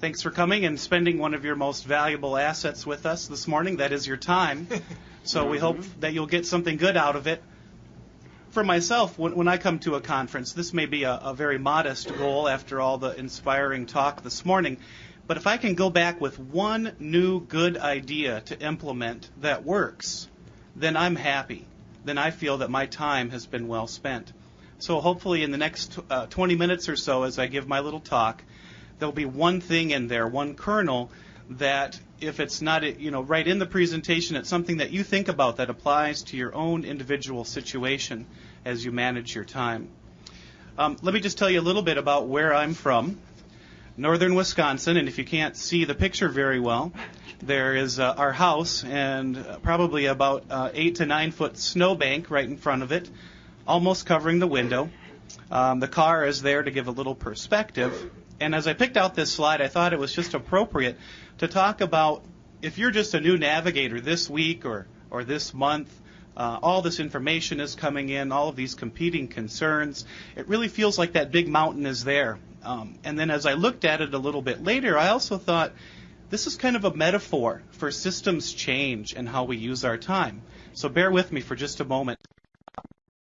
Thanks for coming and spending one of your most valuable assets with us this morning. That is your time. So we hope that you'll get something good out of it. For myself, when, when I come to a conference, this may be a, a very modest goal after all the inspiring talk this morning. But if I can go back with one new good idea to implement that works, then I'm happy. Then I feel that my time has been well spent. So hopefully, in the next uh, 20 minutes or so, as I give my little talk, there'll be one thing in there, one kernel that if it's not you know right in the presentation, it's something that you think about that applies to your own individual situation as you manage your time. Um, let me just tell you a little bit about where I'm from. Northern Wisconsin, and if you can't see the picture very well, there is uh, our house and probably about uh, eight to nine foot snowbank right in front of it, almost covering the window. Um, the car is there to give a little perspective. And as I picked out this slide, I thought it was just appropriate to talk about if you're just a new navigator this week or, or this month, uh, all this information is coming in, all of these competing concerns. It really feels like that big mountain is there. Um, and then as I looked at it a little bit later, I also thought this is kind of a metaphor for systems change and how we use our time. So bear with me for just a moment.